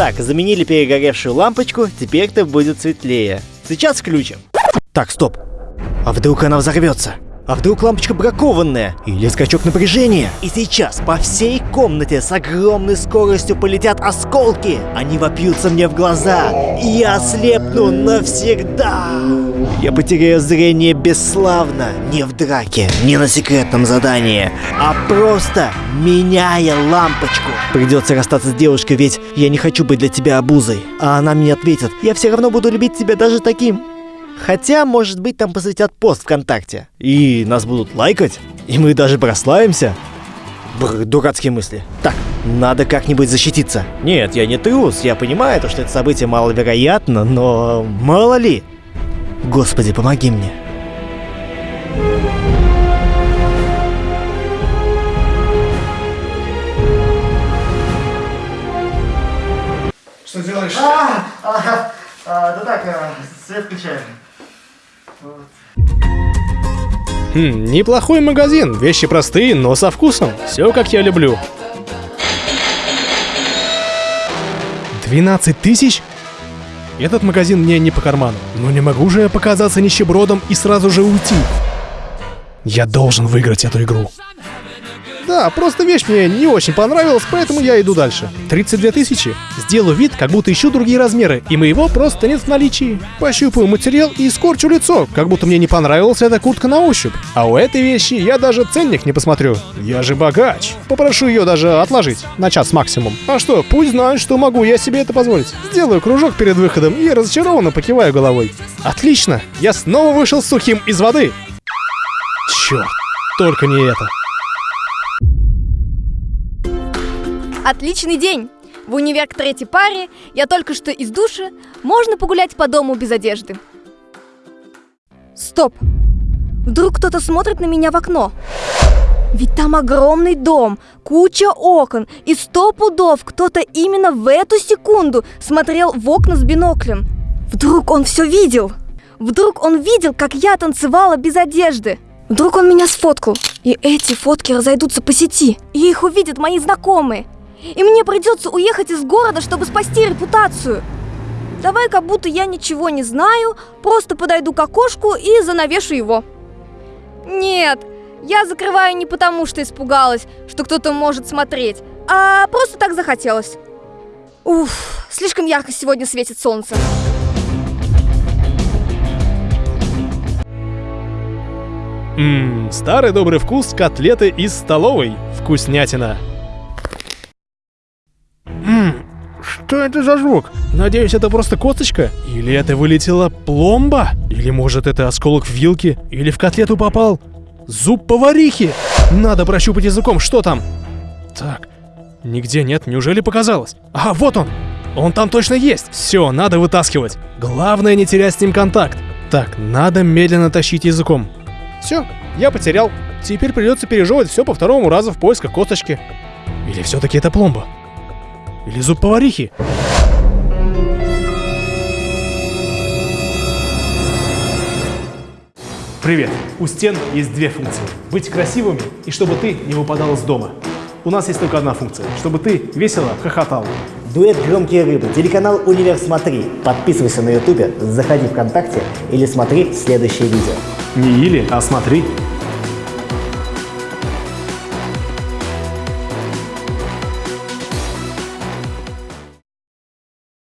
Так, заменили перегоревшую лампочку, теперь-то будет светлее. Сейчас включим. Так, стоп. А вдруг она взорвется? А вдруг лампочка бракованная? Или скачок напряжения? И сейчас по всей комнате с огромной скоростью полетят осколки. Они вопьются мне в глаза. И я ослепну навсегда. Я потеряю зрение бесславно. Не в драке, не на секретном задании, а просто меняя лампочку. Придется расстаться с девушкой, ведь я не хочу быть для тебя обузой. А она мне ответит, я все равно буду любить тебя даже таким. Хотя, может быть, там посвятят пост ВКонтакте. И нас будут лайкать. И мы даже прославимся. Бррр, дурацкие мысли. Так, надо как-нибудь защититься. Нет, я не трус, я понимаю, то, что это событие маловероятно, но мало ли. Господи, помоги мне. Что делаешь? А, а, а, да так, а, свет включаю. Хм, неплохой магазин. Вещи простые, но со вкусом. Все как я люблю. 12 тысяч? Этот магазин мне не по карману. Но не могу же я показаться нищебродом и сразу же уйти. Я должен выиграть эту игру. Да, просто вещь мне не очень понравилась, поэтому я иду дальше. 32 тысячи. Сделаю вид, как будто ищу другие размеры, и моего просто нет в наличии. Пощупаю материал и скорчу лицо, как будто мне не понравилась эта куртка на ощупь. А у этой вещи я даже ценник не посмотрю. Я же богач. Попрошу ее даже отложить на час максимум. А что, пусть знают, что могу я себе это позволить. Сделаю кружок перед выходом и разочарованно покиваю головой. Отлично, я снова вышел сухим из воды. Черт, только не это. Отличный день! В универ к третьей паре, я только что из души, можно погулять по дому без одежды. Стоп! Вдруг кто-то смотрит на меня в окно. Ведь там огромный дом, куча окон, и сто пудов кто-то именно в эту секунду смотрел в окна с биноклем. Вдруг он все видел? Вдруг он видел, как я танцевала без одежды? Вдруг он меня сфоткал, и эти фотки разойдутся по сети, и их увидят мои знакомые. И мне придется уехать из города, чтобы спасти репутацию. Давай, как будто я ничего не знаю, просто подойду к окошку и занавешу его. Нет, я закрываю не потому, что испугалась, что кто-то может смотреть, а просто так захотелось. Уф, слишком ярко сегодня светит солнце. Ммм, старый добрый вкус котлеты из столовой. Вкуснятина. Что это за звук? Надеюсь, это просто косточка? Или это вылетела пломба? Или может это осколок в вилке? Или в котлету попал? Зуб поварихи! Надо прощупать языком, что там? Так, нигде нет, неужели показалось? А, вот он! Он там точно есть! Все, надо вытаскивать. Главное не терять с ним контакт. Так, надо медленно тащить языком. Все, я потерял. Теперь придется пережевывать все по второму разу в поисках косточки. Или все-таки это пломба? Или зуб поварихи? Привет! У стен есть две функции. Быть красивыми и чтобы ты не выпадал из дома. У нас есть только одна функция, чтобы ты весело хохотал. Дуэт «Громкие рыбы», телеканал «Универ Смотри». Подписывайся на ютубе, заходи ВКонтакте или смотри следующее видео. Не или, а смотри.